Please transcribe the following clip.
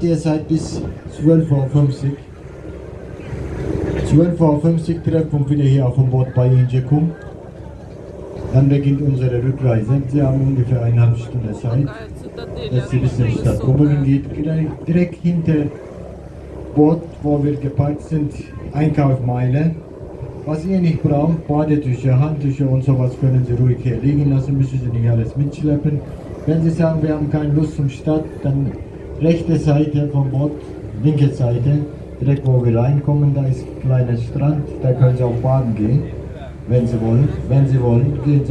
Seid bis 12.50 Uhr. 12.50 Uhr treffen wir wieder hier auf dem Boot bei Injekum. Dann beginnt unsere Rückreise. Sie haben ungefähr eineinhalb Stunden Zeit, dass Sie bis die Stadt Gobelin geht. Direkt, direkt hinter Boot, wo wir geparkt sind, Einkaufmeile. Was ihr nicht braucht, Badetücher, Handtücher und sowas können Sie ruhig hier liegen lassen, müssen Sie nicht alles mitschleppen. Wenn Sie sagen, wir haben keine Lust zum Stadt, dann rechte Seite vom Boot, linke Seite, direkt wo wir reinkommen, da ist ein kleiner Strand, da können Sie auch baden gehen, wenn Sie wollen. Wenn Sie wollen, gehen Sie